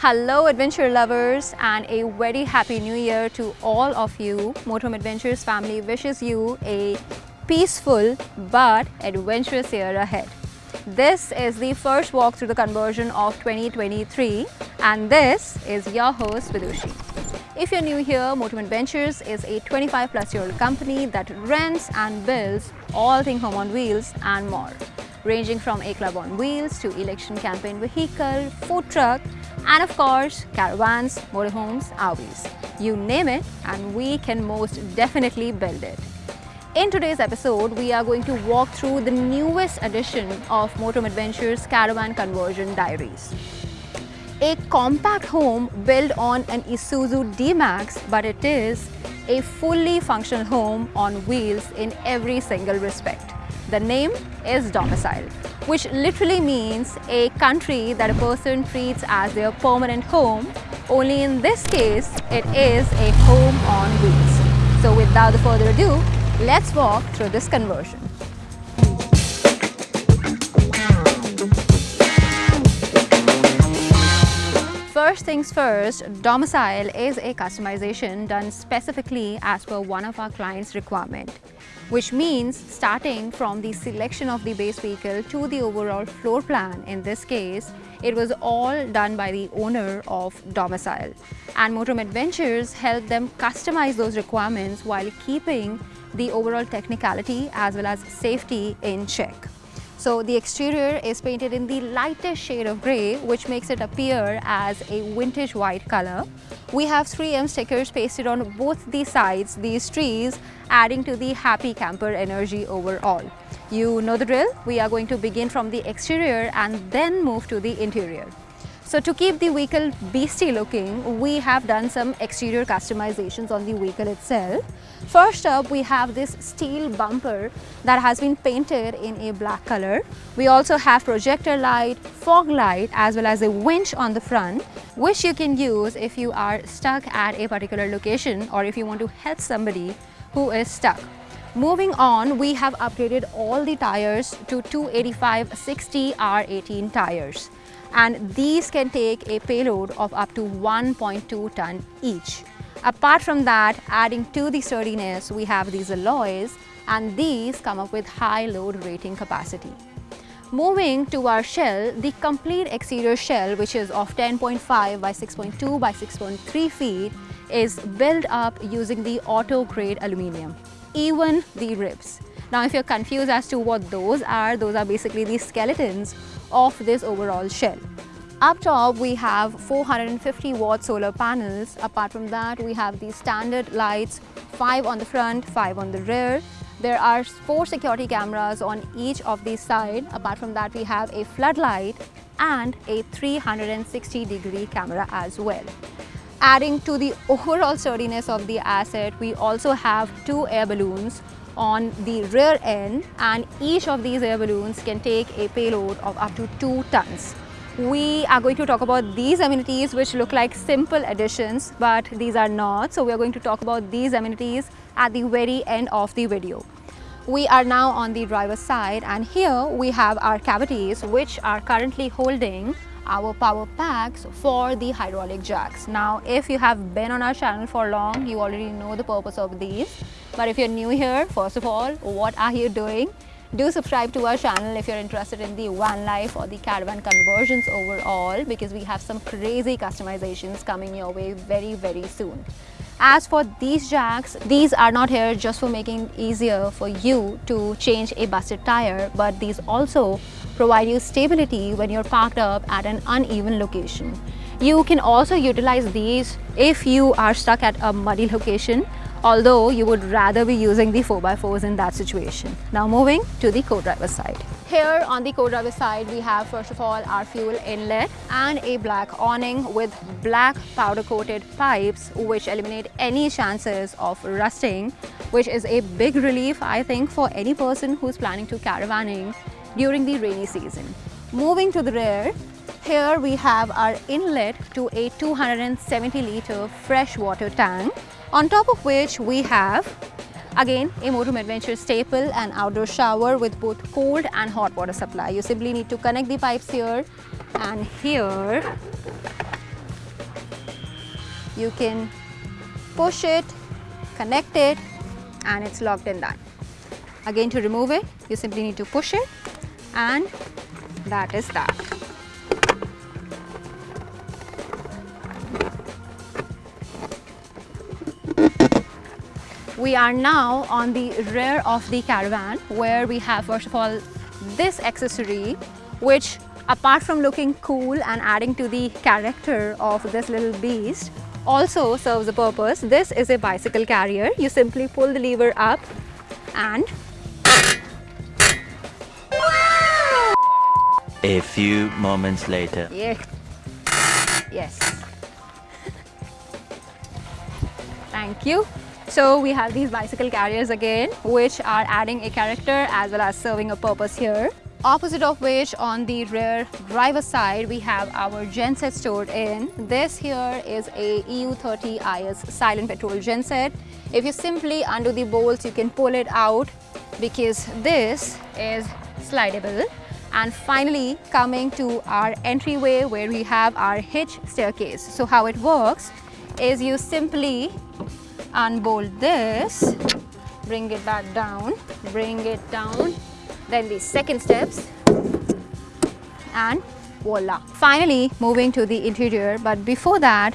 Hello adventure lovers and a very happy new year to all of you. Motorhome Adventures family wishes you a peaceful but adventurous year ahead. This is the first walk through the conversion of 2023 and this is your host Vidushi. If you're new here, Motorhome Adventures is a 25 plus year old company that rents and builds all things home on wheels and more ranging from a club on wheels to election campaign vehicle, food truck and of course caravans, motorhomes, RVs. You name it and we can most definitely build it. In today's episode, we are going to walk through the newest edition of Motorhome Adventures Caravan Conversion Diaries. A compact home built on an Isuzu D-Max, but it is a fully functional home on wheels in every single respect. The name is domicile, which literally means a country that a person treats as their permanent home. Only in this case, it is a home on wheels. So without further ado, let's walk through this conversion. First things first, domicile is a customization done specifically as per one of our clients' requirement which means starting from the selection of the base vehicle to the overall floor plan. In this case, it was all done by the owner of domicile. And Motorhome Adventures helped them customize those requirements while keeping the overall technicality as well as safety in check. So the exterior is painted in the lightest shade of grey which makes it appear as a vintage white color. We have 3M stickers pasted on both the sides, these trees adding to the happy camper energy overall. You know the drill, we are going to begin from the exterior and then move to the interior. So to keep the vehicle beastie looking, we have done some exterior customizations on the vehicle itself. First up, we have this steel bumper that has been painted in a black color. We also have projector light, fog light as well as a winch on the front which you can use if you are stuck at a particular location or if you want to help somebody who is stuck. Moving on, we have upgraded all the tires to 285 60 R18 tires and these can take a payload of up to 1.2 ton each. Apart from that, adding to the sturdiness, we have these alloys and these come up with high load rating capacity. Moving to our shell, the complete exterior shell which is of 10.5 by 6.2 by 6.3 feet is built up using the auto grade aluminium, even the ribs. Now if you're confused as to what those are, those are basically the skeletons of this overall shell. Up top we have 450 watt solar panels. Apart from that we have the standard lights, 5 on the front, 5 on the rear. There are 4 security cameras on each of these side. Apart from that we have a floodlight and a 360 degree camera as well. Adding to the overall sturdiness of the asset, we also have two air balloons on the rear end and each of these air balloons can take a payload of up to 2 tons. We are going to talk about these amenities which look like simple additions but these are not. So we are going to talk about these amenities at the very end of the video. We are now on the driver's side and here we have our cavities which are currently holding our power packs for the hydraulic jacks. Now, if you have been on our channel for long, you already know the purpose of these. But if you're new here, first of all, what are you doing? Do subscribe to our channel if you're interested in the van life or the caravan conversions overall because we have some crazy customizations coming your way very, very soon. As for these jacks, these are not here just for making it easier for you to change a busted tire, but these also provide you stability when you're parked up at an uneven location. You can also utilize these if you are stuck at a muddy location, although you would rather be using the 4x4s in that situation. Now moving to the co-driver side. Here on the co-driver side, we have first of all our fuel inlet and a black awning with black powder coated pipes which eliminate any chances of rusting, which is a big relief I think for any person who's planning to caravanning during the rainy season. Moving to the rear, here we have our inlet to a 270 litre freshwater tank on top of which we have again a Motorhome Adventure staple and outdoor shower with both cold and hot water supply. You simply need to connect the pipes here and here you can push it, connect it and it's locked in that. Again to remove it, you simply need to push it and that is that. We are now on the rear of the caravan where we have first of all this accessory which apart from looking cool and adding to the character of this little beast also serves a purpose. This is a bicycle carrier. You simply pull the lever up and A few moments later. yeah. Yes. Thank you. So we have these bicycle carriers again which are adding a character as well as serving a purpose here. Opposite of which on the rear driver side we have our genset stored in. This here is a EU30IS silent petrol genset. If you simply undo the bolts you can pull it out because this is slidable. And finally coming to our entryway where we have our hitch staircase. So how it works is you simply unbolt this, bring it back down, bring it down, then the second steps and voila. Finally moving to the interior but before that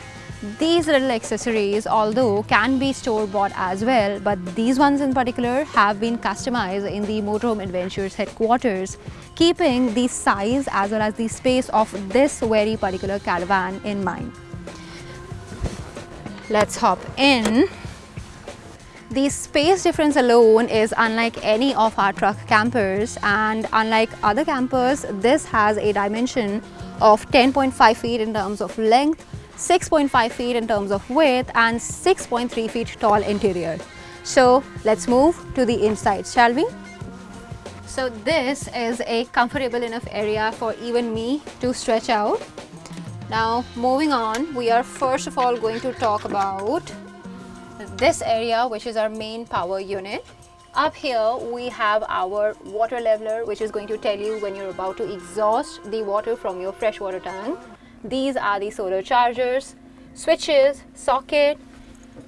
these little accessories although can be store bought as well but these ones in particular have been customized in the Motorhome Adventures headquarters keeping the size as well as the space of this very particular caravan in mind. Let's hop in. The space difference alone is unlike any of our truck campers and unlike other campers, this has a dimension of 10.5 feet in terms of length, 6.5 feet in terms of width and 6.3 feet tall interior. So let's move to the inside, shall we? So this is a comfortable enough area for even me to stretch out. Now moving on, we are first of all going to talk about this area which is our main power unit. Up here we have our water leveler which is going to tell you when you're about to exhaust the water from your freshwater tank. These are the solar chargers, switches, socket,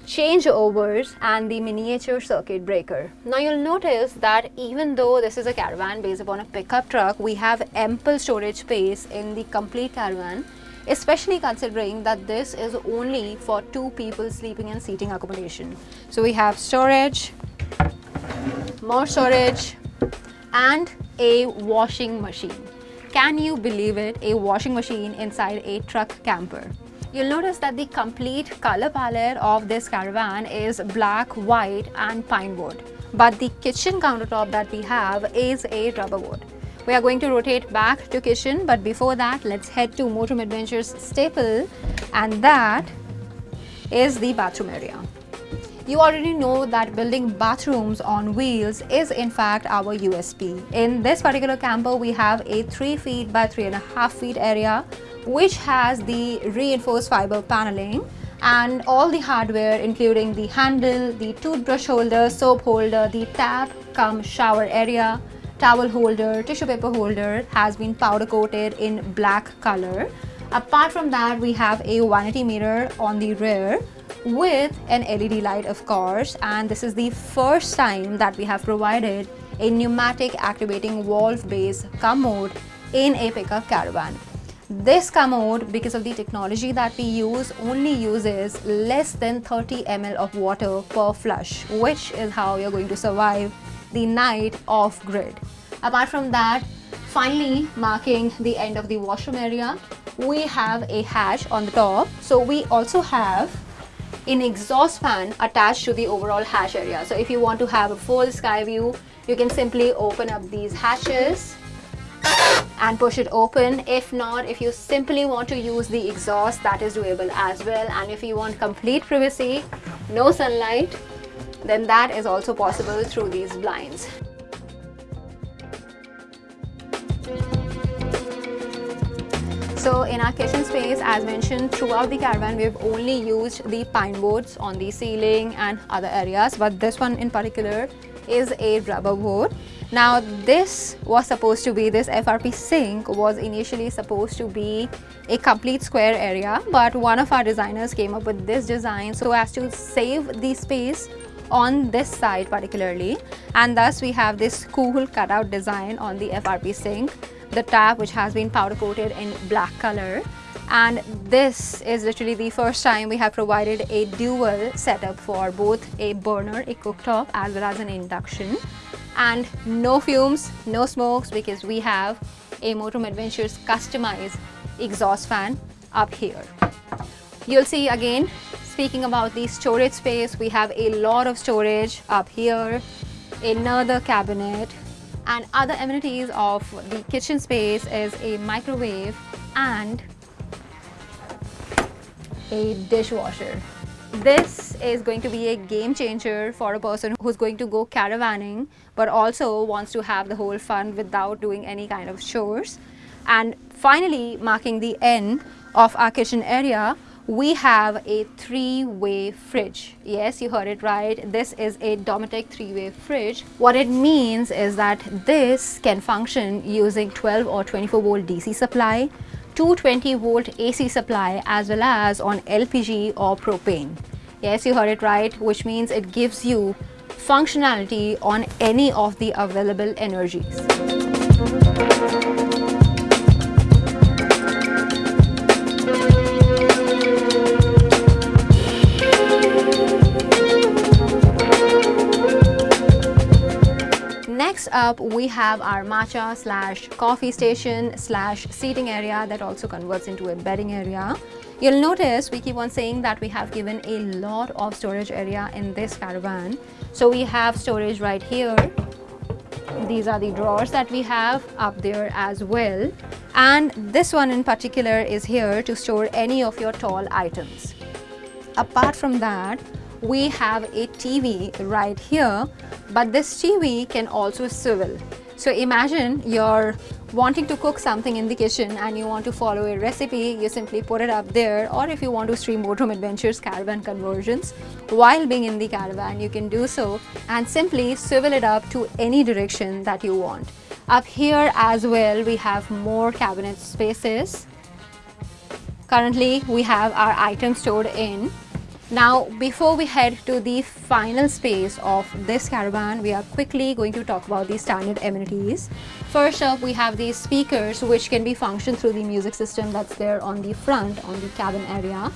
changeovers and the miniature circuit breaker. Now you'll notice that even though this is a caravan based upon a pickup truck, we have ample storage space in the complete caravan especially considering that this is only for two people sleeping and seating accommodation. So we have storage, more storage and a washing machine. Can you believe it? A washing machine inside a truck camper. You'll notice that the complete color palette of this caravan is black, white and pine wood. But the kitchen countertop that we have is a rubber wood. We are going to rotate back to kitchen but before that let's head to Motorhome Adventures staple and that is the bathroom area. You already know that building bathrooms on wheels is in fact our USP. In this particular camper we have a 3 feet by 3.5 feet area which has the reinforced fiber paneling and all the hardware including the handle, the toothbrush holder, soap holder, the tap come shower area, towel holder, tissue paper holder has been powder coated in black color. Apart from that, we have a vanity mirror on the rear with an LED light of course and this is the first time that we have provided a pneumatic activating valve based commode in a pickup caravan. This commode, because of the technology that we use, only uses less than 30 ml of water per flush, which is how you're going to survive the night off grid. Apart from that, finally marking the end of the washroom area, we have a hatch on the top. So we also have an exhaust fan attached to the overall hatch area. So if you want to have a full sky view, you can simply open up these hatches and push it open. If not, if you simply want to use the exhaust, that is doable as well. And if you want complete privacy, no sunlight, then that is also possible through these blinds. So in our kitchen space, as mentioned, throughout the caravan, we've only used the pine boards on the ceiling and other areas, but this one in particular is a rubber board. Now this was supposed to be, this FRP sink was initially supposed to be a complete square area but one of our designers came up with this design so as to save the space on this side particularly. And thus we have this cool cutout design on the FRP sink. The tap which has been powder coated in black color. And this is literally the first time we have provided a dual setup for both a burner, a cooktop as well as an induction. And no fumes, no smokes because we have a Motorhome Adventures customized exhaust fan up here. You'll see again, speaking about the storage space, we have a lot of storage up here, another cabinet and other amenities of the kitchen space is a microwave and a dishwasher. This is going to be a game changer for a person who's going to go caravanning but also wants to have the whole fun without doing any kind of chores. And finally, marking the end of our kitchen area, we have a three-way fridge. Yes, you heard it right. This is a Dometic three-way fridge. What it means is that this can function using 12 or 24 volt DC supply, 220 volt AC supply as well as on LPG or propane. Yes, you heard it right, which means it gives you functionality on any of the available energies. Up, we have our matcha slash coffee station slash seating area that also converts into a bedding area. You'll notice we keep on saying that we have given a lot of storage area in this caravan. So we have storage right here. These are the drawers that we have up there as well. And this one in particular is here to store any of your tall items. Apart from that, we have a TV right here, but this TV can also swivel. So imagine you're wanting to cook something in the kitchen and you want to follow a recipe, you simply put it up there or if you want to stream Motorhome Adventures caravan conversions while being in the caravan, you can do so and simply swivel it up to any direction that you want. Up here as well, we have more cabinet spaces. Currently, we have our items stored in now, before we head to the final space of this caravan, we are quickly going to talk about the standard amenities. First up, we have these speakers which can be functioned through the music system that's there on the front on the cabin area.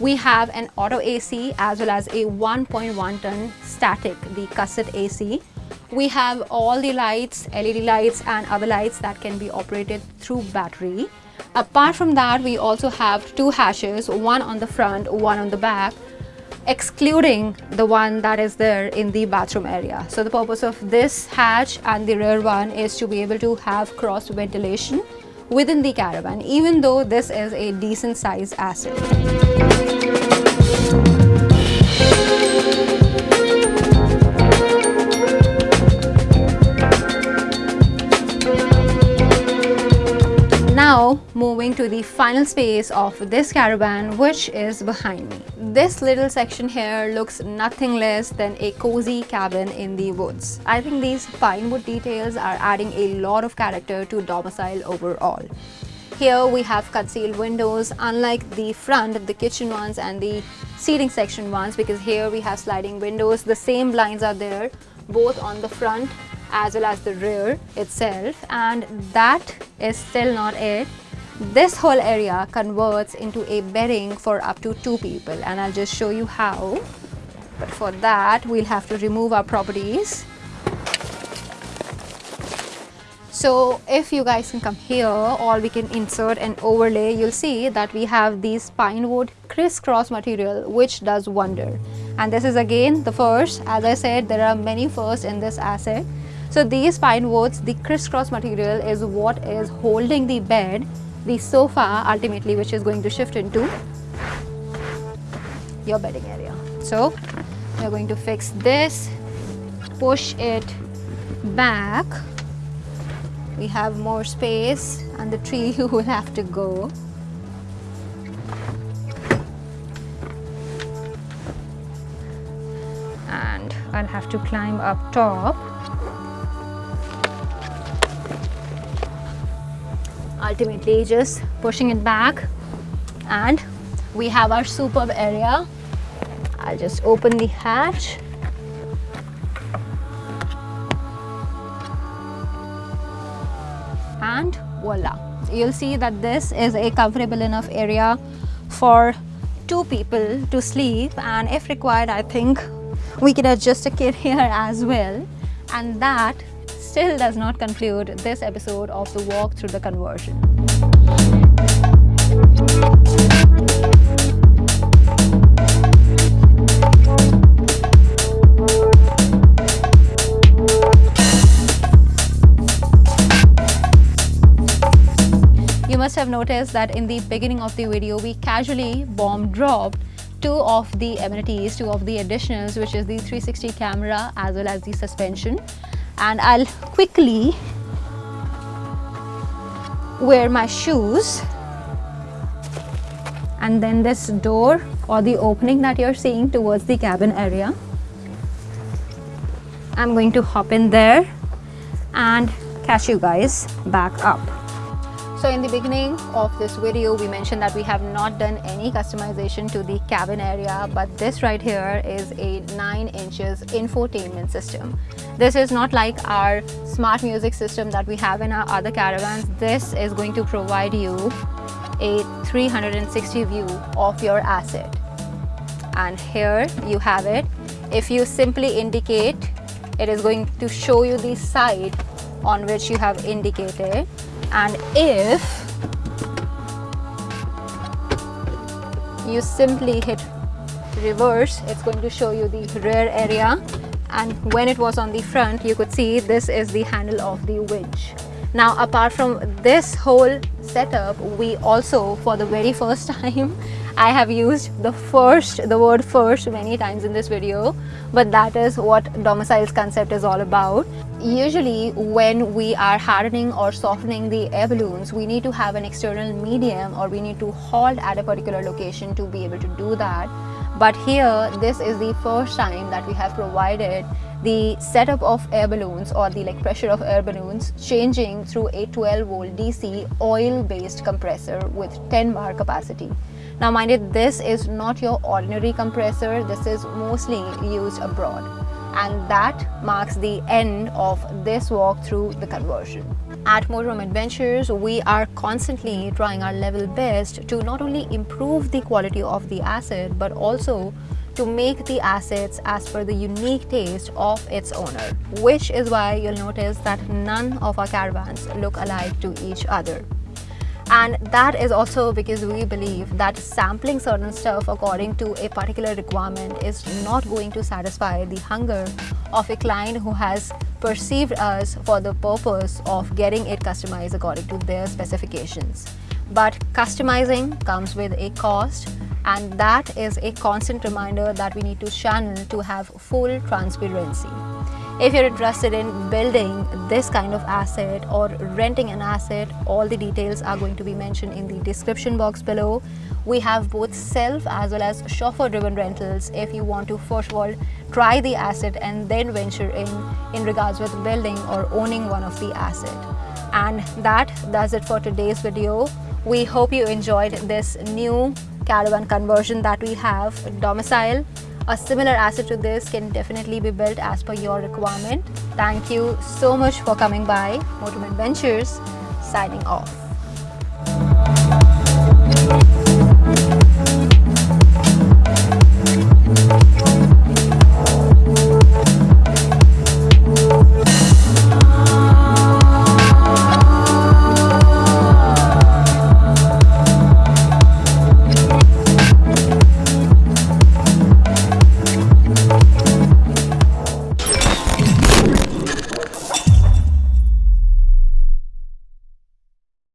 We have an auto AC as well as a 1.1 ton static, the cassette AC. We have all the lights, LED lights and other lights that can be operated through battery. Apart from that, we also have two hashes, one on the front, one on the back excluding the one that is there in the bathroom area. So the purpose of this hatch and the rear one is to be able to have cross ventilation within the caravan even though this is a decent sized asset. Now moving to the final space of this caravan which is behind me. This little section here looks nothing less than a cozy cabin in the woods. I think these pine wood details are adding a lot of character to domicile overall. Here we have concealed windows unlike the front, the kitchen ones and the seating section ones because here we have sliding windows. The same blinds are there both on the front as well as the rear itself and that is still not it. This whole area converts into a bedding for up to two people and I'll just show you how. But for that we'll have to remove our properties. So if you guys can come here or we can insert an overlay, you'll see that we have these pine wood crisscross material which does wonder. And this is again the first, as I said, there are many firsts in this asset. So these pine woods, the crisscross material is what is holding the bed, the sofa ultimately which is going to shift into your bedding area. So we're going to fix this, push it back. We have more space and the tree will have to go. And I'll have to climb up top ultimately just pushing it back. And we have our superb area. I'll just open the hatch. And voila. You'll see that this is a comfortable enough area for two people to sleep. And if required I think we can adjust a kid here as well. And that still does not conclude this episode of the walk through the conversion. You must have noticed that in the beginning of the video, we casually bomb dropped two of the amenities, two of the additionals, which is the 360 camera as well as the suspension. And I'll quickly wear my shoes and then this door or the opening that you're seeing towards the cabin area. I'm going to hop in there and catch you guys back up. So in the beginning of this video, we mentioned that we have not done any customization to the cabin area, but this right here is a 9 inches infotainment system. This is not like our smart music system that we have in our other caravans. This is going to provide you a 360 view of your asset. And here you have it. If you simply indicate, it is going to show you the side on which you have indicated and if you simply hit reverse it's going to show you the rear area. And when it was on the front you could see this is the handle of the winch now apart from this whole setup we also for the very first time I have used the first, the word first many times in this video, but that is what domicile's concept is all about. Usually when we are hardening or softening the air balloons, we need to have an external medium or we need to halt at a particular location to be able to do that. But here, this is the first time that we have provided the setup of air balloons or the like pressure of air balloons changing through a 12 volt DC oil based compressor with 10 bar capacity. Now mind it, this is not your ordinary compressor, this is mostly used abroad and that marks the end of this walk through the conversion. At Motorhome Adventures, we are constantly trying our level best to not only improve the quality of the asset but also to make the assets as per the unique taste of its owner, which is why you'll notice that none of our caravans look alike to each other and that is also because we believe that sampling certain stuff according to a particular requirement is not going to satisfy the hunger of a client who has perceived us for the purpose of getting it customized according to their specifications. But customizing comes with a cost and that is a constant reminder that we need to channel to have full transparency. If you're interested in building this kind of asset or renting an asset, all the details are going to be mentioned in the description box below. We have both self as well as chauffeur driven rentals if you want to first of all try the asset and then venture in in regards with building or owning one of the asset. And that does it for today's video. We hope you enjoyed this new caravan conversion that we have domicile. A similar asset to this can definitely be built as per your requirement. Thank you so much for coming by Motorhome Adventures. Signing off.